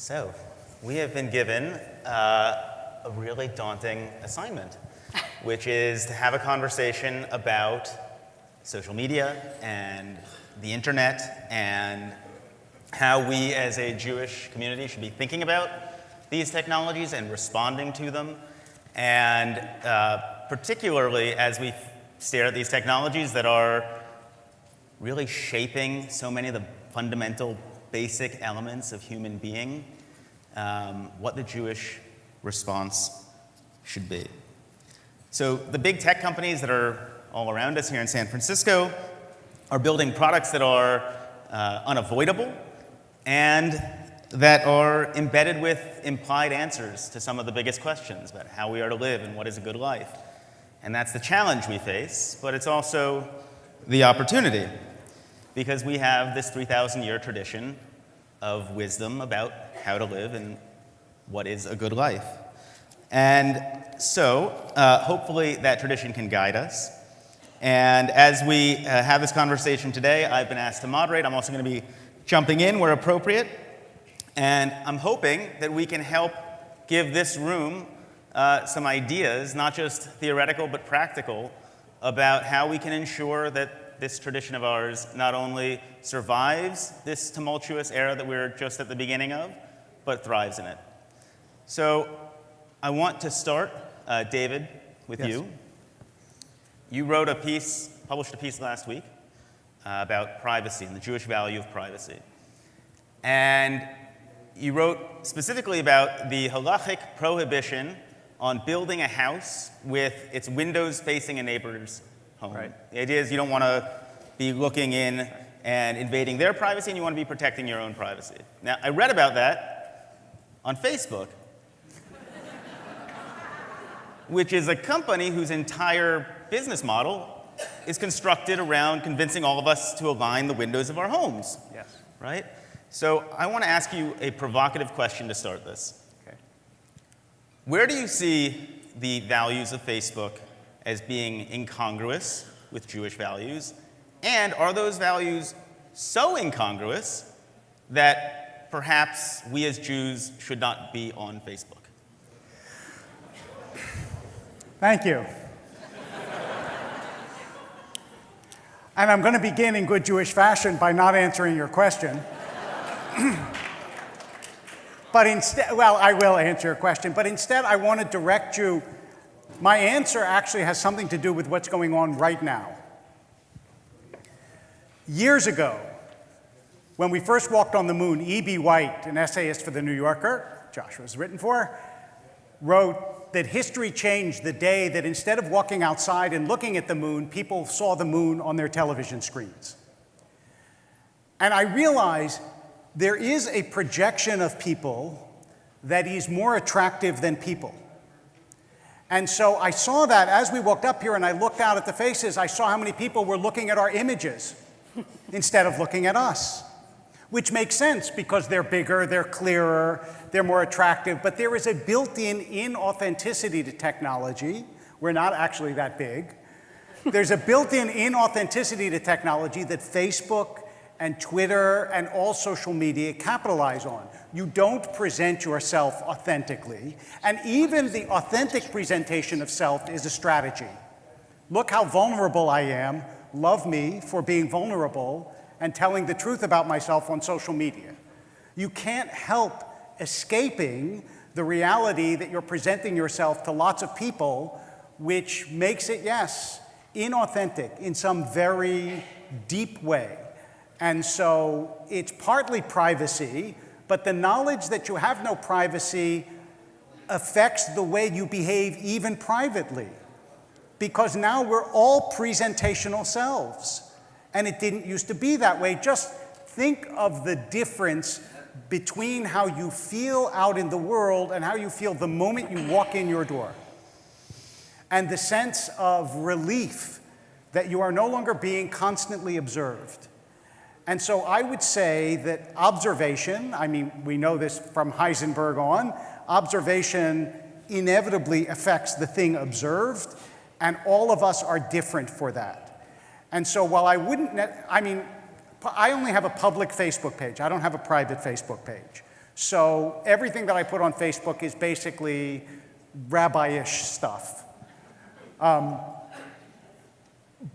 So, we have been given uh, a really daunting assignment, which is to have a conversation about social media and the internet and how we as a Jewish community should be thinking about these technologies and responding to them. And uh, particularly as we stare at these technologies that are really shaping so many of the fundamental basic elements of human being, um, what the Jewish response should be. So the big tech companies that are all around us here in San Francisco are building products that are uh, unavoidable and that are embedded with implied answers to some of the biggest questions about how we are to live and what is a good life. And that's the challenge we face, but it's also the opportunity because we have this 3,000 year tradition of wisdom about how to live and what is a good life. And so, uh, hopefully, that tradition can guide us. And as we uh, have this conversation today, I've been asked to moderate. I'm also going to be jumping in where appropriate. And I'm hoping that we can help give this room uh, some ideas, not just theoretical but practical, about how we can ensure that this tradition of ours not only survives this tumultuous era that we're just at the beginning of, but thrives in it. So I want to start, uh, David, with yes. you. You wrote a piece, published a piece last week uh, about privacy and the Jewish value of privacy. And you wrote specifically about the halachic prohibition on building a house with its windows facing a neighbor's home. Right. The idea is you don't want to be looking in and invading their privacy, and you want to be protecting your own privacy. Now, I read about that on Facebook, which is a company whose entire business model is constructed around convincing all of us to align the windows of our homes. Yes. Right? So I want to ask you a provocative question to start this. Okay. Where do you see the values of Facebook as being incongruous with Jewish values? And are those values so incongruous that perhaps we as Jews should not be on Facebook? Thank you. and I'm going to begin in good Jewish fashion by not answering your question. but instead, well, I will answer your question, but instead I want to direct you, my answer actually has something to do with what's going on right now. Years ago, when we first walked on the moon, E.B. White, an essayist for The New Yorker, Joshua's written for, wrote that history changed the day that instead of walking outside and looking at the moon, people saw the moon on their television screens. And I realize there is a projection of people that is more attractive than people. And so I saw that as we walked up here and I looked out at the faces, I saw how many people were looking at our images instead of looking at us. Which makes sense because they're bigger, they're clearer, they're more attractive, but there is a built-in inauthenticity to technology. We're not actually that big. There's a built-in inauthenticity to technology that Facebook and Twitter and all social media capitalize on. You don't present yourself authentically, and even the authentic presentation of self is a strategy. Look how vulnerable I am, love me for being vulnerable and telling the truth about myself on social media. You can't help escaping the reality that you're presenting yourself to lots of people, which makes it, yes, inauthentic in some very deep way. And so it's partly privacy, but the knowledge that you have no privacy affects the way you behave even privately. Because now we're all presentational selves. And it didn't used to be that way. Just think of the difference between how you feel out in the world and how you feel the moment you walk in your door. And the sense of relief that you are no longer being constantly observed. And so I would say that observation, I mean, we know this from Heisenberg on, observation inevitably affects the thing observed, and all of us are different for that. And so while I wouldn't, I mean, I only have a public Facebook page. I don't have a private Facebook page. So everything that I put on Facebook is basically rabbi-ish stuff. Um,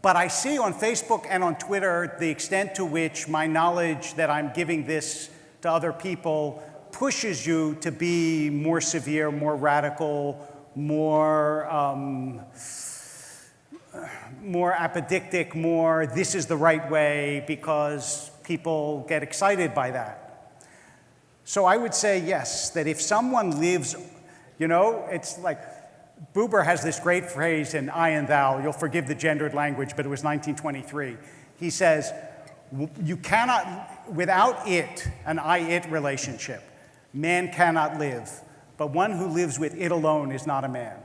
but I see on Facebook and on Twitter the extent to which my knowledge that I'm giving this to other people pushes you to be more severe, more radical, more, um, more apodictic, more this is the right way because people get excited by that. So I would say yes, that if someone lives, you know, it's like Buber has this great phrase in I and Thou, you'll forgive the gendered language, but it was 1923. He says, you cannot, without it, an I-it relationship, man cannot live, but one who lives with it alone is not a man.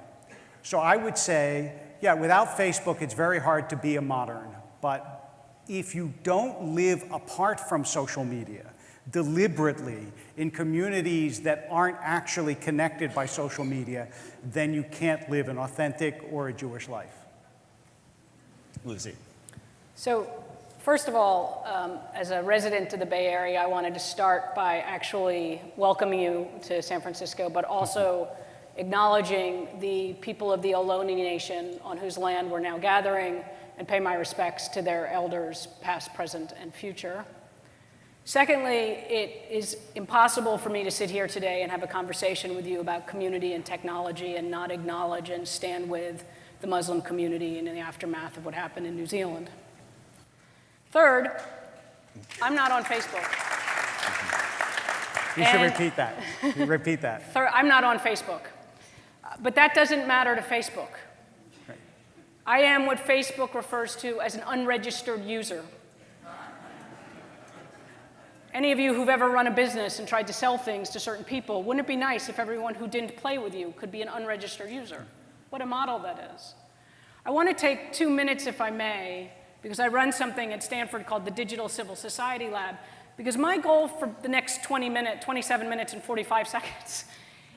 So I would say, yeah, without Facebook, it's very hard to be a modern, but if you don't live apart from social media, deliberately in communities that aren't actually connected by social media, then you can't live an authentic or a Jewish life. Lucy. So first of all, um, as a resident of the Bay Area, I wanted to start by actually welcoming you to San Francisco, but also acknowledging the people of the Ohlone Nation on whose land we're now gathering and pay my respects to their elders, past, present, and future. Secondly, it is impossible for me to sit here today and have a conversation with you about community and technology and not acknowledge and stand with the Muslim community in the aftermath of what happened in New Zealand. Third, I'm not on Facebook. You should and repeat that. repeat that. Third, I'm not on Facebook. But that doesn't matter to Facebook. Right. I am what Facebook refers to as an unregistered user. Any of you who've ever run a business and tried to sell things to certain people, wouldn't it be nice if everyone who didn't play with you could be an unregistered user? What a model that is. I want to take two minutes, if I may, because I run something at Stanford called the Digital Civil Society Lab, because my goal for the next 20 minutes, 27 minutes and 45 seconds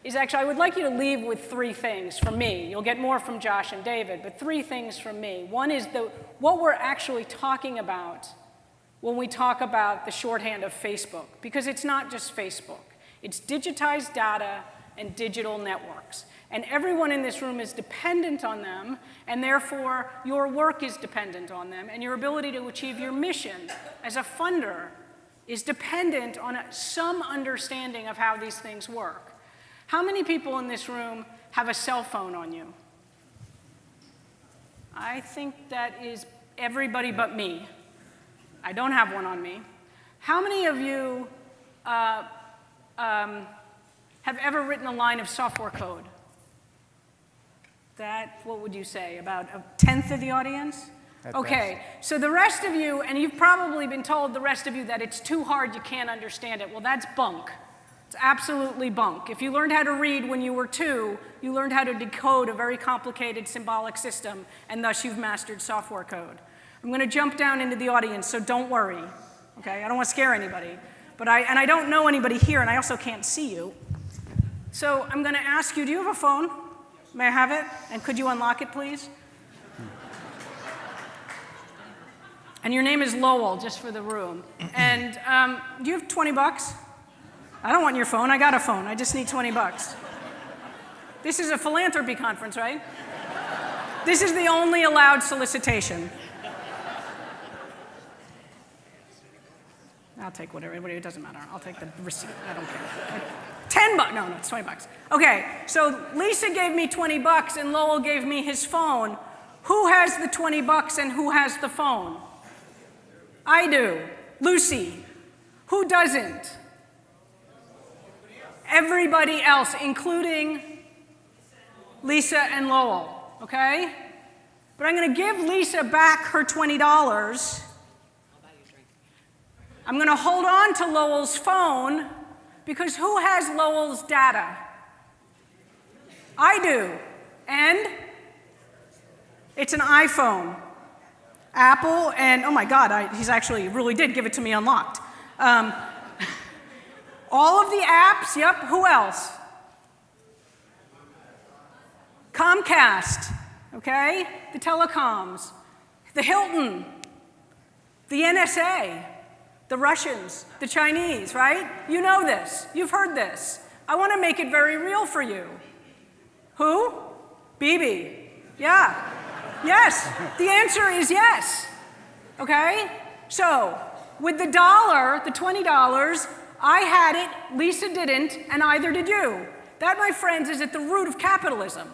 is actually, I would like you to leave with three things from me. You'll get more from Josh and David, but three things from me. One is the, what we're actually talking about when we talk about the shorthand of Facebook, because it's not just Facebook. It's digitized data and digital networks. And everyone in this room is dependent on them, and therefore your work is dependent on them, and your ability to achieve your mission as a funder is dependent on a, some understanding of how these things work. How many people in this room have a cell phone on you? I think that is everybody but me. I don't have one on me. How many of you uh, um, have ever written a line of software code? That, what would you say, about a tenth of the audience? At okay, best. so the rest of you, and you've probably been told the rest of you that it's too hard, you can't understand it. Well, that's bunk. It's absolutely bunk. If you learned how to read when you were two, you learned how to decode a very complicated symbolic system, and thus you've mastered software code. I'm going to jump down into the audience, so don't worry. Okay, I don't want to scare anybody. But I, and I don't know anybody here, and I also can't see you. So I'm going to ask you, do you have a phone? May I have it? And could you unlock it, please? And your name is Lowell, just for the room. And um, do you have 20 bucks? I don't want your phone. I got a phone. I just need 20 bucks. This is a philanthropy conference, right? This is the only allowed solicitation. I'll take whatever, it doesn't matter. I'll take the receipt, I don't care. 10 bucks, no, no, it's 20 bucks. Okay, so Lisa gave me 20 bucks and Lowell gave me his phone. Who has the 20 bucks and who has the phone? I do. Lucy. Who doesn't? Everybody else, including Lisa and Lowell, okay? But I'm gonna give Lisa back her $20 I'm going to hold on to Lowell's phone because who has Lowell's data? I do. And it's an iPhone. Apple and, oh my God, I, he's actually really did give it to me unlocked. Um, all of the apps, yep, who else? Comcast, okay? The telecoms, the Hilton, the NSA, the Russians, the Chinese, right? You know this. You've heard this. I want to make it very real for you. Who? Bibi. Yeah. Yes. The answer is yes. Okay? So, with the dollar, the $20, I had it, Lisa didn't, and either did you. That, my friends, is at the root of capitalism.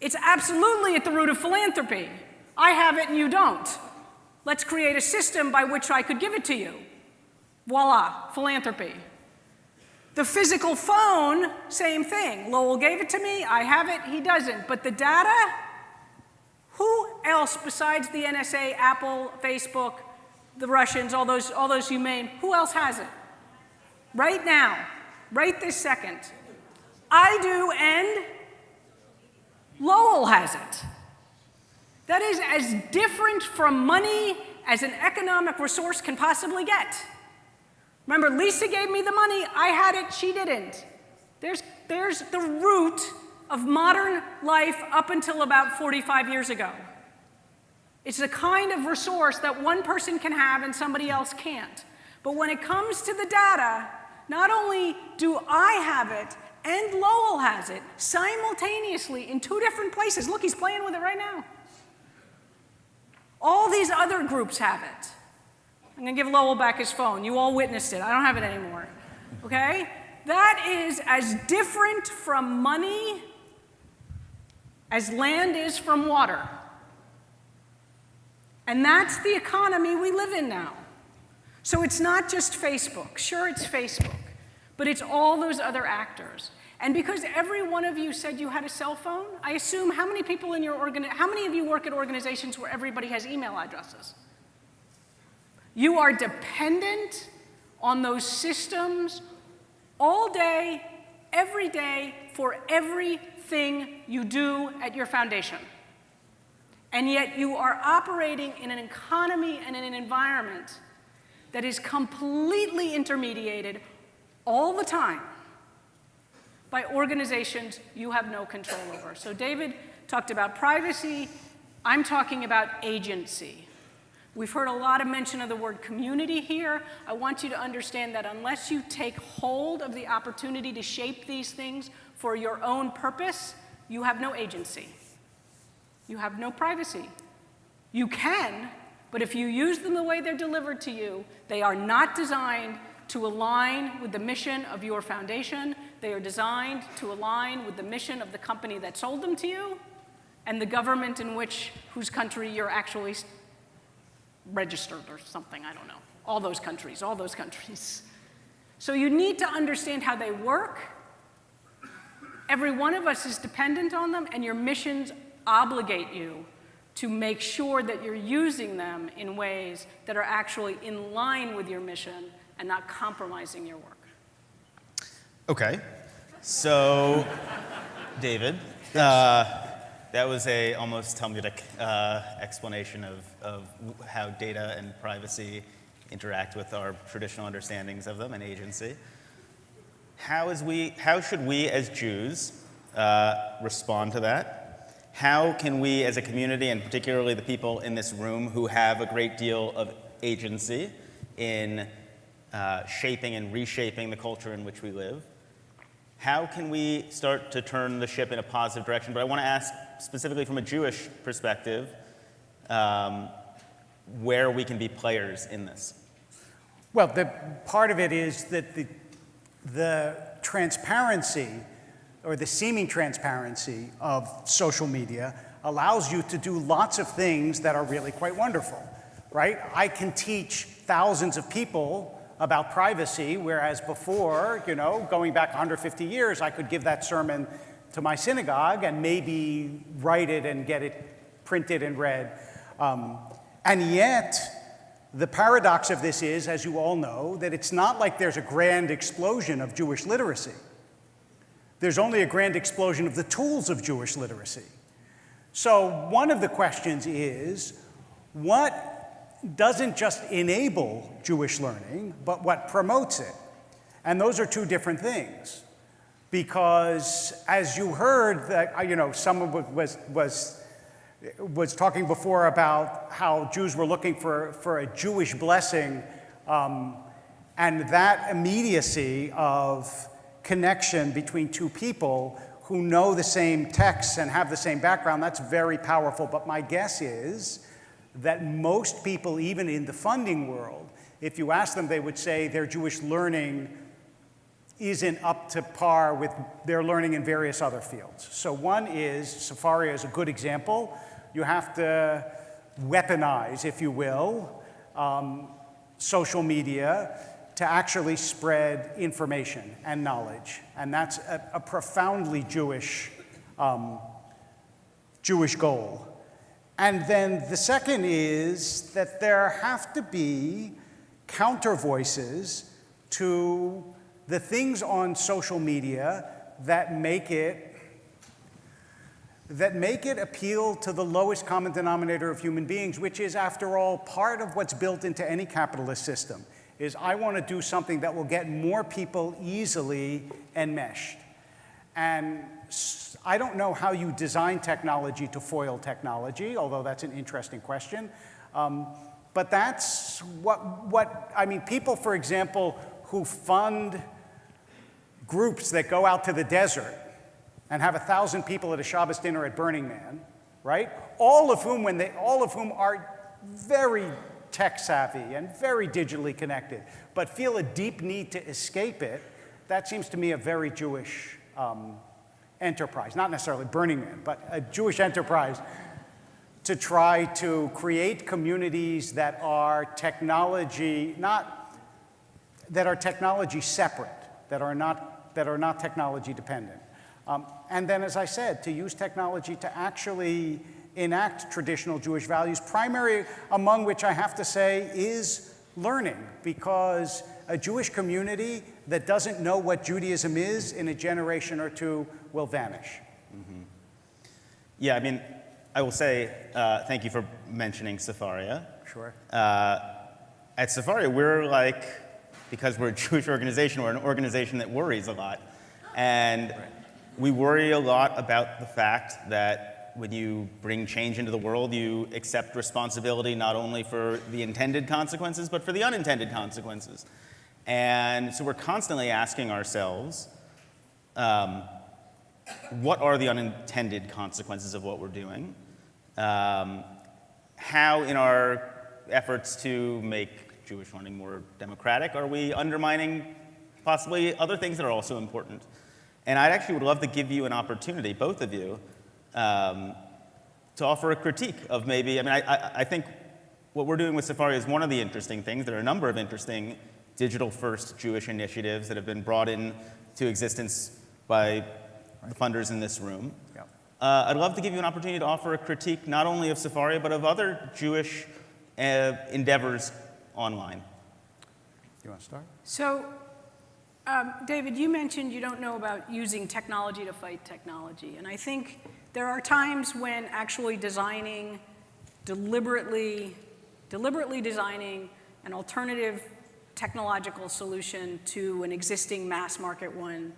It's absolutely at the root of philanthropy. I have it and you don't. Let's create a system by which I could give it to you. Voila, philanthropy. The physical phone, same thing. Lowell gave it to me, I have it, he doesn't. But the data, who else besides the NSA, Apple, Facebook, the Russians, all those, all those humane, who else has it? Right now, right this second. I do, and Lowell has it. That is as different from money as an economic resource can possibly get. Remember, Lisa gave me the money, I had it, she didn't. There's, there's the root of modern life up until about 45 years ago. It's the kind of resource that one person can have and somebody else can't. But when it comes to the data, not only do I have it and Lowell has it simultaneously in two different places. Look, he's playing with it right now. All these other groups have it. I'm going to give Lowell back his phone. You all witnessed it. I don't have it anymore. Okay? That is as different from money as land is from water. And that's the economy we live in now. So it's not just Facebook. Sure, it's Facebook, but it's all those other actors. And because every one of you said you had a cell phone, I assume how many people in your organ, how many of you work at organizations where everybody has email addresses? You are dependent on those systems all day, every day, for everything you do at your foundation. And yet you are operating in an economy and in an environment that is completely intermediated all the time by organizations you have no control over. So David talked about privacy. I'm talking about agency. We've heard a lot of mention of the word community here. I want you to understand that unless you take hold of the opportunity to shape these things for your own purpose, you have no agency. You have no privacy. You can, but if you use them the way they're delivered to you, they are not designed to align with the mission of your foundation. They are designed to align with the mission of the company that sold them to you and the government in which, whose country you're actually registered or something, I don't know. All those countries, all those countries. So you need to understand how they work. Every one of us is dependent on them, and your missions obligate you to make sure that you're using them in ways that are actually in line with your mission and not compromising your work. Okay. So, David, uh, that was a almost Talmudic uh, explanation of, of how data and privacy interact with our traditional understandings of them and agency. How, is we, how should we as Jews uh, respond to that? How can we as a community, and particularly the people in this room who have a great deal of agency in uh, shaping and reshaping the culture in which we live. How can we start to turn the ship in a positive direction? But I want to ask specifically from a Jewish perspective um, where we can be players in this. Well, the part of it is that the, the transparency or the seeming transparency of social media allows you to do lots of things that are really quite wonderful, right? I can teach thousands of people about privacy, whereas before, you know, going back 150 years, I could give that sermon to my synagogue and maybe write it and get it printed and read. Um, and yet, the paradox of this is, as you all know, that it's not like there's a grand explosion of Jewish literacy. There's only a grand explosion of the tools of Jewish literacy. So one of the questions is, what doesn't just enable Jewish learning, but what promotes it. And those are two different things. Because as you heard, that, uh, you know, someone was, was, was talking before about how Jews were looking for, for a Jewish blessing Um, and that immediacy of connection between two people who know the same texts and have the same background, that's very powerful. But my guess is that most people, even in the funding world, if you ask them, they would say their Jewish learning isn't up to par with their learning in various other fields. So one is, Sefaria is a good example. You have to weaponize, if you will, um, social media to actually spread information and knowledge. And that's a, a profoundly Jewish, um, Jewish goal. And then the second is that there have to be counter voices to the things on social media that make it that make it appeal to the lowest common denominator of human beings, which is, after all, part of what's built into any capitalist system, is I want to do something that will get more people easily enmeshed. And I don't know how you design technology to foil technology, although that's an interesting question. Um, but that's what, what, I mean, people, for example, who fund groups that go out to the desert and have a thousand people at a Shabbos dinner at Burning Man, right? All of whom, when they, all of whom are very tech savvy and very digitally connected, but feel a deep need to escape it. That seems to me a very Jewish um, enterprise, not necessarily Burning Man, but a Jewish enterprise to try to create communities that are technology, not, that are technology separate, that are not, that are not technology dependent. Um, and then, as I said, to use technology to actually enact traditional Jewish values, primary among which I have to say is learning, because a Jewish community that doesn't know what Judaism is in a generation or two will vanish. Mm -hmm. Yeah, I mean, I will say uh, thank you for mentioning Sefaria. Sure. Uh, at Sefaria, we're like, because we're a Jewish organization, we're an organization that worries a lot. And right. we worry a lot about the fact that when you bring change into the world, you accept responsibility not only for the intended consequences, but for the unintended consequences. And so we're constantly asking ourselves, um, what are the unintended consequences of what we're doing? Um, how, in our efforts to make Jewish learning more democratic, are we undermining possibly other things that are also important? And I actually would love to give you an opportunity, both of you, um, to offer a critique of maybe, I mean, I, I, I think what we're doing with Sefaria is one of the interesting things. There are a number of interesting digital-first Jewish initiatives that have been brought into existence by the funders in this room. Yeah. Uh, I'd love to give you an opportunity to offer a critique not only of Sefaria, but of other Jewish uh, endeavors online. You want to start? So, um, David, you mentioned you don't know about using technology to fight technology. And I think there are times when actually designing, deliberately, deliberately designing an alternative technological solution to an existing mass market one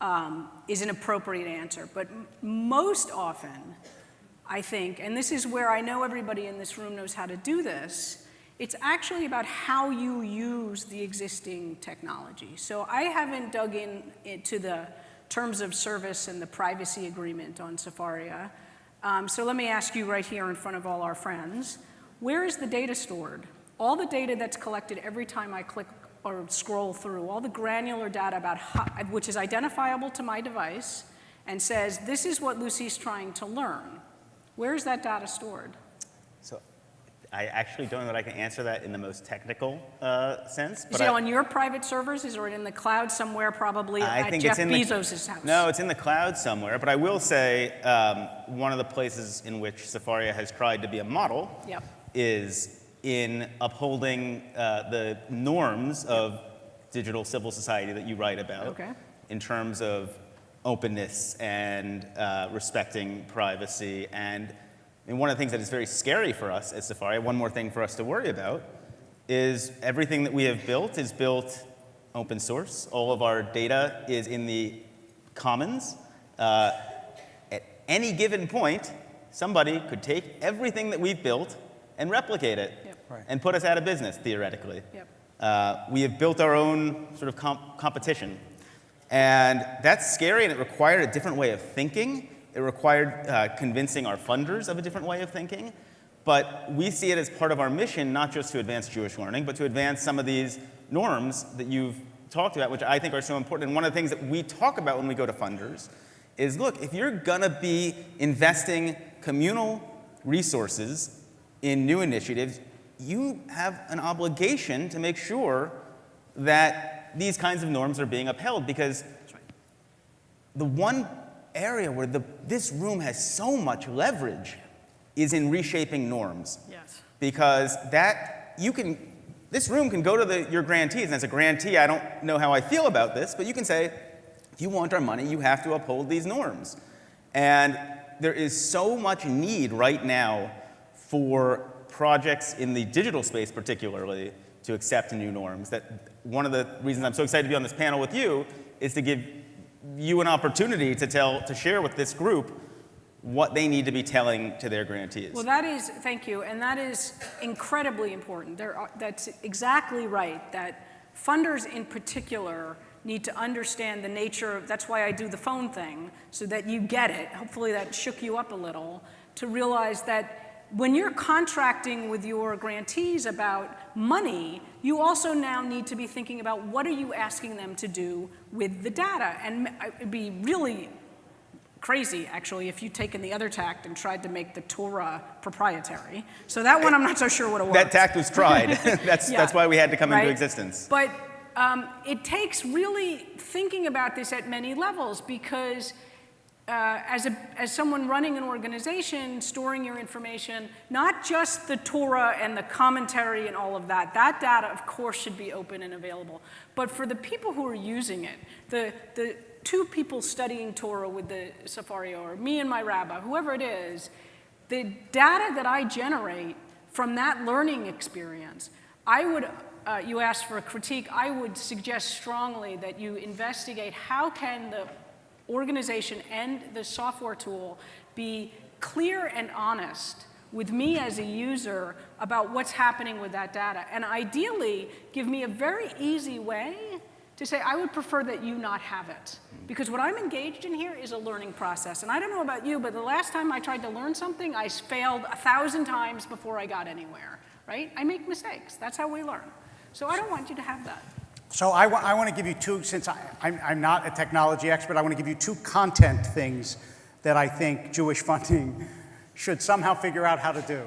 um, is an appropriate answer. But most often, I think, and this is where I know everybody in this room knows how to do this, it's actually about how you use the existing technology. So I haven't dug in into the terms of service and the privacy agreement on Sefaria. Um, so let me ask you right here in front of all our friends, where is the data stored? All the data that's collected every time I click or scroll through all the granular data about how, which is identifiable to my device and says, this is what Lucy's trying to learn. Where is that data stored? So I actually don't know that I can answer that in the most technical uh, sense. Is it I, on your private servers? Is it in the cloud somewhere probably I at think Jeff it's in Bezos' the, house? No, it's in the cloud somewhere. But I will say um, one of the places in which Sefaria has tried to be a model yep. is in upholding uh, the norms of digital civil society that you write about okay. in terms of openness and uh, respecting privacy. And, and one of the things that is very scary for us at Sefaria, one more thing for us to worry about, is everything that we have built is built open source. All of our data is in the commons. Uh, at any given point, somebody could take everything that we've built and replicate it. Right. and put us out of business, theoretically. Yep. uh, we have built our own sort of comp- competition. And that's scary, and it required a different way of thinking. It required uh, convincing our funders of a different way of thinking. But we see it as part of our mission, not just to advance Jewish learning, but to advance some of these norms that you've talked about, which I think are so important. And one of the things that we talk about when we go to funders is look, if you're gonna be investing communal resources in new initiatives, you have an obligation to make sure that these kinds of norms are being upheld because the one area where the, this room has so much leverage is in reshaping norms. Yes. Because that, you can, this room can go to the, your grantees, and as a grantee, I don't know how I feel about this, but you can say, if you want our money, you have to uphold these norms. And there is so much need right now for projects in the digital space, particularly, to accept new norms. That one of the reasons I'm so excited to be on this panel with you is to give you an opportunity to tell, to share with this group what they need to be telling to their grantees. Well, that is, thank you, and that is incredibly important. There are, that's exactly right, that funders in particular need to understand the nature of, that's why I do the phone thing, so that you get it. Hopefully that shook you up a little, to realize that when you're contracting with your grantees about money, you also now need to be thinking about what are you asking them to do with the data. And it'd be really crazy, actually, if you'd taken the other tact and tried to make the Torah proprietary. So that one I'm not so sure would have worked. That tact was tried. that's, Yeah, that's why we had to come right? into existence. But um, it takes really thinking about this at many levels because uh, as, a, as someone running an organization, storing your information, not just the Torah and the commentary and all of that, that data, of course, should be open and available. But for the people who are using it, the, the two people studying Torah with the Sefaria or me and my rabbi, whoever it is, the data that I generate from that learning experience, I would, uh, you asked for a critique, I would suggest strongly that you investigate how can the organization and the software tool be clear and honest with me as a user about what's happening with that data. And ideally, give me a very easy way to say, I would prefer that you not have it. Because what I'm engaged in here is a learning process. And I don't know about you, but the last time I tried to learn something, I failed a thousand times before I got anywhere, right? I make mistakes. That's how we learn. So I don't want you to have that. So I, I want to give you two, since I, I'm, I'm not a technology expert, I want to give you two content things that I think Jewish funding should somehow figure out how to do.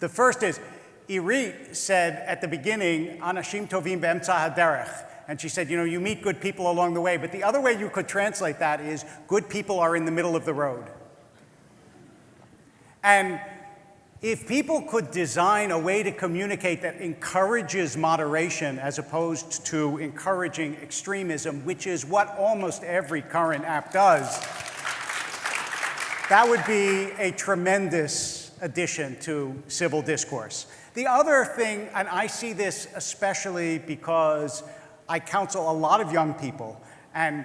The first is, Irit said at the beginning, Anashim tovim be'emtza haderech. And she said, you know, you meet good people along the way. But the other way you could translate that is, good people are in the middle of the road. And if people could design a way to communicate that encourages moderation as opposed to encouraging extremism, which is what almost every current app does, that would be a tremendous addition to civil discourse. The other thing, and I see this especially because I counsel a lot of young people, and,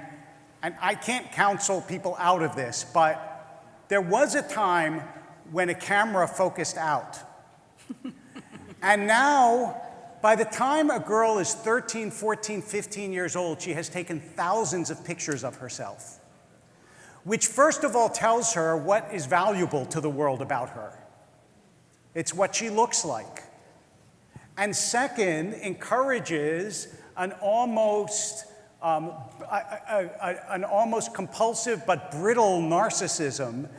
and I can't counsel people out of this, but there was a time when a camera focused out. and now, by the time a girl is 13, 14, 15 years old, she has taken thousands of pictures of herself, which first of all tells her what is valuable to the world about her. It's what she looks like. And second, encourages an almost, um, a, a, a, an almost compulsive but brittle narcissism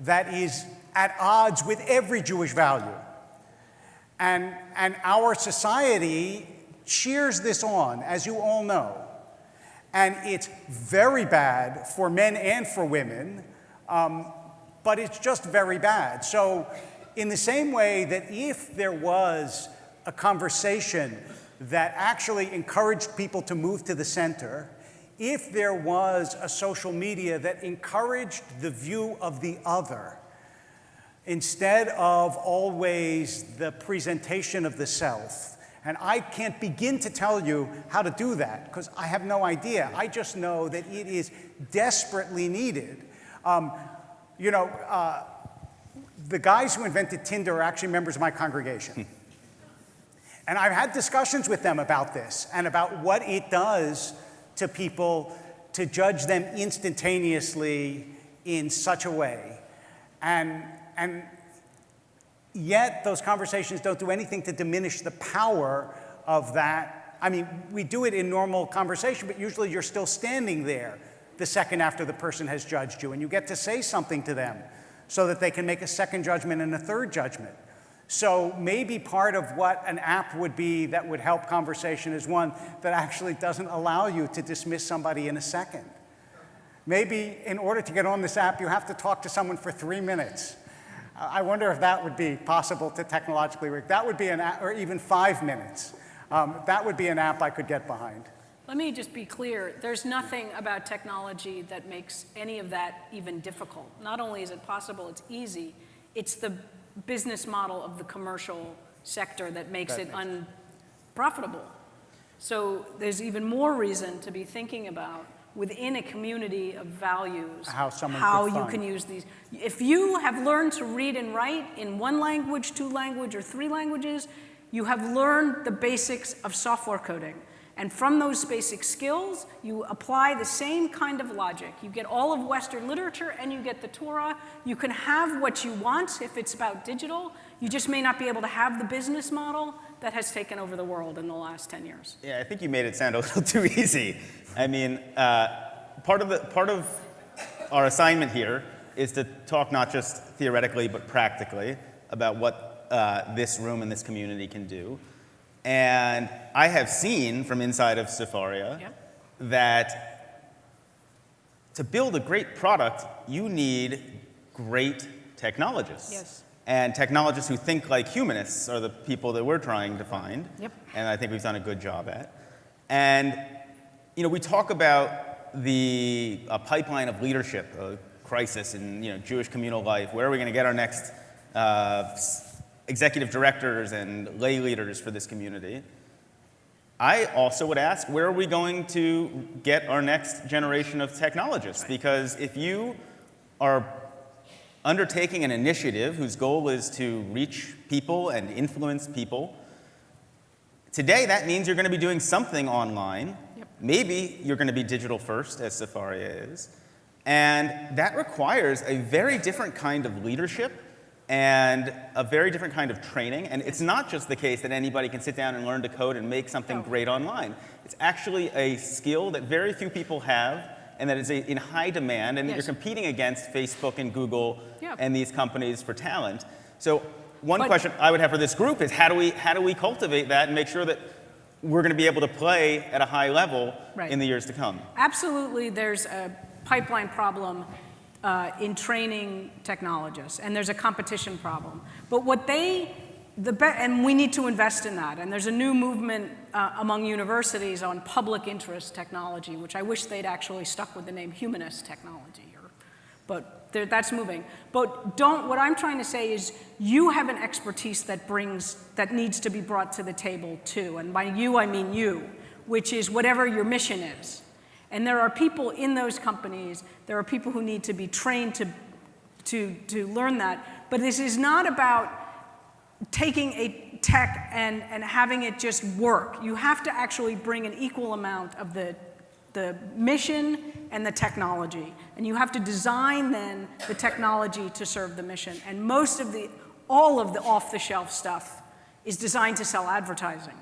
that is at odds with every Jewish value. And, and our society cheers this on, as you all know. And it's very bad for men and for women, um, but it's just very bad. So, in the same way that if there was a conversation that actually encouraged people to move to the center, if there was a social media that encouraged the view of the other, instead of always the presentation of the self. And I can't begin to tell you how to do that because I have no idea. I just know that it is desperately needed. Um, you know, uh, the guys who invented Tinder are actually members of my congregation. And I've had discussions with them about this and about what it does to people to judge them instantaneously in such a way. And, and yet those conversations don't do anything to diminish the power of that. I mean, we do it in normal conversation, but usually you're still standing there the second after the person has judged you, and you get to say something to them so that they can make a second judgment and a third judgment. So maybe part of what an app would be that would help conversation is one that actually doesn't allow you to dismiss somebody in a second. Maybe in order to get on this app, you have to talk to someone for three minutes. I wonder if that would be possible to technologically rig. That would be an app, or even five minutes. Um, that would be an app I could get behind. Let me just be clear. There's nothing about technology that makes any of that even difficult. Not only is it possible, it's easy. It's the business model of the commercial sector that makes That it makes unprofitable. So there's even more reason to be thinking about within a community of values How someone how you can use these. If you have learned to read and write in one language, two language, or three languages, you have learned the basics of software coding. And from those basic skills, you apply the same kind of logic. You get all of Western literature and you get the Torah. You can have what you want if it's about digital. You just may not be able to have the business model that has taken over the world in the last 10 years. Yeah, I think you made it sound a little too easy. I mean, uh, part, of the, part of our assignment here is to talk not just theoretically but practically about what uh, this room and this community can do. And I have seen from inside of Sefaria Yep. that to build a great product, you need great technologists. Yes. And technologists who think like humanists are the people that we're trying to find. Yep. And I think we've done a good job at. And, you know, we talk about the uh, pipeline of leadership, a crisis in, you know, Jewish communal life. Where are we going to get our next uh, executive directors and lay leaders for this community? I also would ask, where are we going to get our next generation of technologists? Because if you are undertaking an initiative whose goal is to reach people and influence people, today that means you're going to be doing something online. Yep. Maybe you're going to be digital first, as Sefaria is. And that requires a very different kind of leadership and a very different kind of training. And it's not just the case that anybody can sit down and learn to code and make something great online. It's actually a skill that very few people have and that is a, in high demand and that you're competing against Facebook and Google Yeah. and these companies for talent. So one But- question I would have for this group is how do we, how do we cultivate that and make sure that we're going to be able to play at a high level Right. in the years to come? Absolutely, there's a pipeline problem uh, in training technologists, and there's a competition problem. But what they, and we need to invest in that. And there's a new movement uh, among universities on public interest technology, which I wish they'd actually stuck with the name humanist technology. Or, but that's moving. But don't. What I'm trying to say is, you have an expertise that brings that needs to be brought to the table too. And by you, I mean you, which is whatever your mission is. And there are people in those companies, there are people who need to be trained to, to, to learn that. But this is not about taking a tech and, and having it just work. You have to actually bring an equal amount of the, the mission and the technology. And you have to design then the technology to serve the mission. And most of the, all of the off-the-shelf stuff is designed to sell advertising.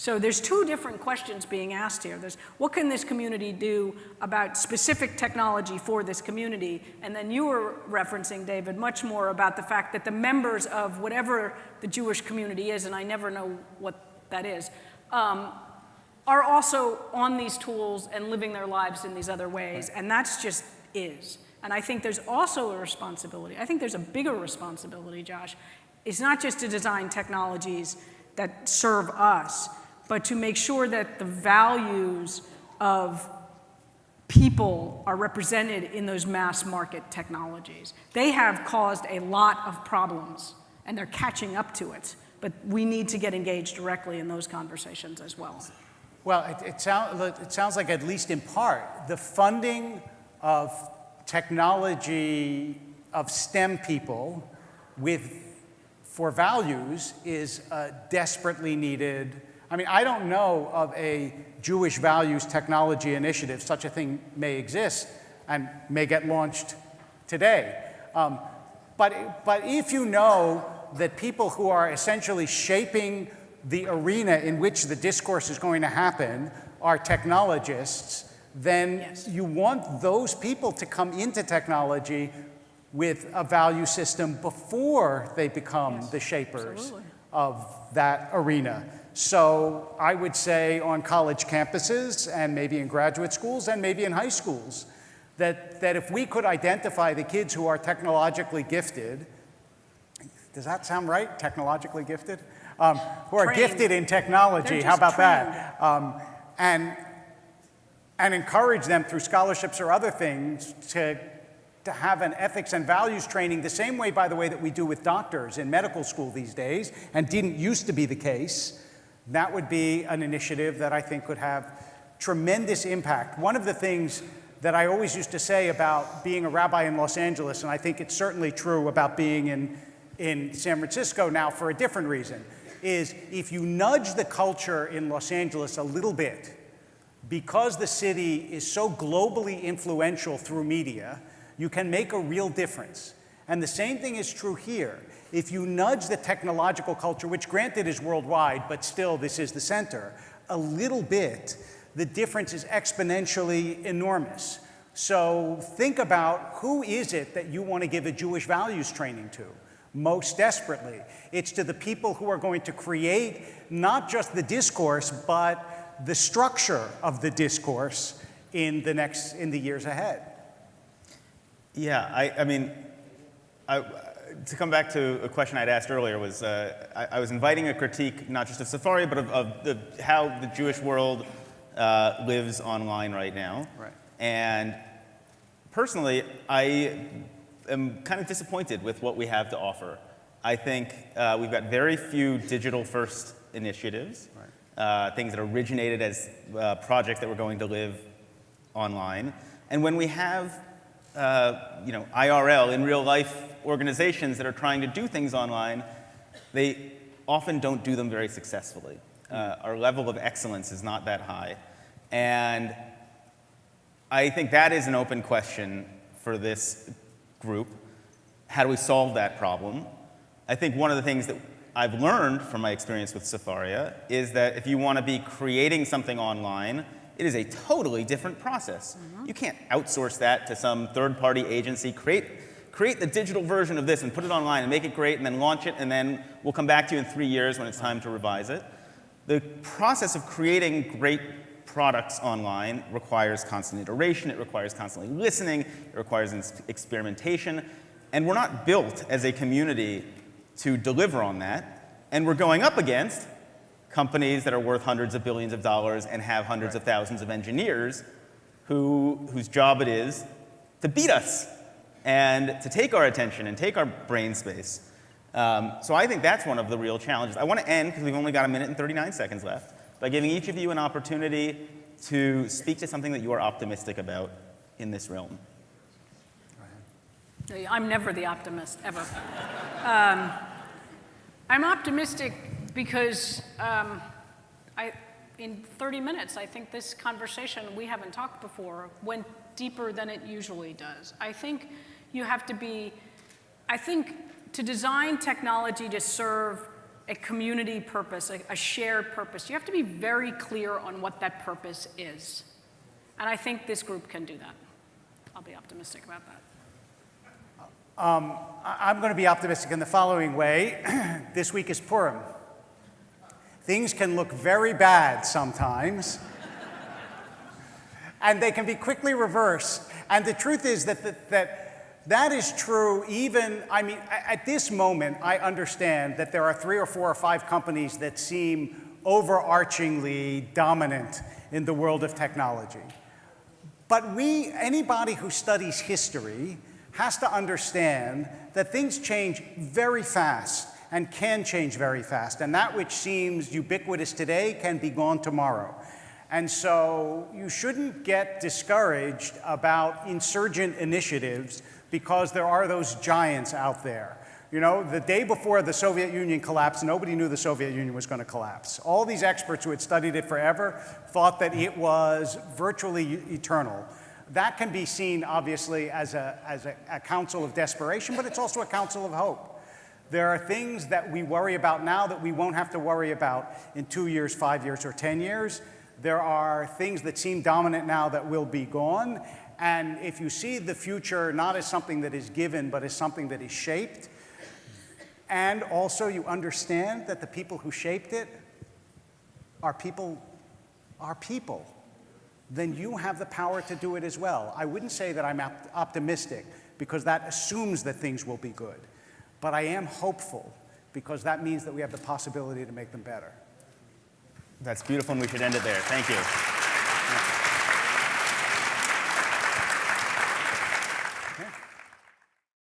So there's two different questions being asked here. There's what can this community do about specific technology for this community? And then you were referencing, David, much more about the fact that the members of whatever the Jewish community is, and I never know what that is, um, are also on these tools and living their lives in these other ways. And that's just is. And I think there's also a responsibility. I think there's a bigger responsibility, Josh. It's not just to design technologies that serve us, but to make sure that the values of people are represented in those mass market technologies. They have caused a lot of problems, and they're catching up to it. But we need to get engaged directly in those conversations as well. Well, it, it, sound, it sounds like, at least in part, the funding of technology of STEM people with for values is a desperately needed. I mean, I don't know of a Jewish values technology initiative. Such a thing may exist and may get launched today. Um, but, but if you know that people who are essentially shaping the arena in which the discourse is going to happen are technologists, then Yes. you want those people to come into technology with a value system before they become the shapers absolutely. of that arena. So I would say on college campuses and maybe in graduate schools and maybe in high schools, that, that if we could identify the kids who are technologically gifted, does that sound right? Technologically gifted? Um, who are Trained. gifted in technology, how about that? Um, and, and encourage them through scholarships or other things to, to have an ethics and values training the same way, by the way, that we do with doctors in medical school these days, and didn't used to be the case. That would be an initiative that I think could have tremendous impact. One of the things that I always used to say about being a rabbi in Los Angeles, and I think it's certainly true about being in, in San Francisco now for a different reason, is if you nudge the culture in Los Angeles a little bit, because the city is so globally influential through media, you can make a real difference. And the same thing is true here. If you nudge the technological culture, which granted is worldwide, but still this is the center, a little bit, the difference is exponentially enormous. So think about who is it that you want to give a Jewish values training to? Most desperately. It's to the people who are going to create not just the discourse, but the structure of the discourse in the next, in the years ahead. Yeah, I, I mean, I, to come back to a question I'd asked earlier was, uh, I, I was inviting a critique not just of Sefaria, but of, of the, how the Jewish world uh, lives online right now. Right. And personally, I am kind of disappointed with what we have to offer. I think uh, we've got very few digital first initiatives, uh, things that originated as uh, projects that were going to live online. And when we have uh, you know, IRL, in real life organizations that are trying to do things online, they often don't do them very successfully. Uh, our level of excellence is not that high. And I think that is an open question for this group. How do we solve that problem? I think one of the things that I've learned from my experience with Sefaria is that if you want to be creating something online, it is a totally different process. You can't outsource that to some third-party agency, create, create the digital version of this and put it online and make it great and then launch it and then we'll come back to you in three years when it's time to revise it. The process of creating great products online requires constant iteration, it requires constantly listening, it requires experimentation, and we're not built as a community to deliver on that. And we're going up against companies that are worth hundreds of billions of dollars and have hundreds of thousands of engineers who, whose job it is to beat us and to take our attention and take our brain space. Um, so I think that's one of the real challenges. I want to end, because we've only got a minute and 39 seconds left, by giving each of you an opportunity to speak to something that you are optimistic about in this realm. I'm never the optimist, ever. Um, I'm optimistic because um, I, in 30 minutes, I think this conversation, we haven't talked before, went deeper than it usually does. I think you have to be, I think to design technology to serve a community purpose, a, a shared purpose, you have to be very clear on what that purpose is. And I think this group can do that. I'll be optimistic about that. Um, I- I'm going to be optimistic in the following way. this week is Purim. Things can look very bad sometimes, and they can be quickly reversed. And the truth is that that, that, that is true even, I mean, at this moment, I understand that there are three or four or five companies that seem overarchingly dominant in the world of technology. But we, anybody who studies history, has to understand that things change very fast and can change very fast. And that which seems ubiquitous today can be gone tomorrow. And so you shouldn't get discouraged about insurgent initiatives because there are those giants out there. You know, the day before the Soviet Union collapsed, nobody knew the Soviet Union was going to collapse. All these experts who had studied it forever thought that it was virtually eternal. That can be seen, obviously, as a, as a, a counsel of desperation, but it's also a counsel of hope. There are things that we worry about now that we won't have to worry about in two years, five years, or 10 years. There are things that seem dominant now that will be gone. And if you see the future not as something that is given, but as something that is shaped, and also you understand that the people who shaped it are people, are people, then you have the power to do it as well. I wouldn't say that I'm op- optimistic because that assumes that things will be good. But I am hopeful because that means that we have the possibility to make them better. That's beautiful, and we should end it there. Thank you.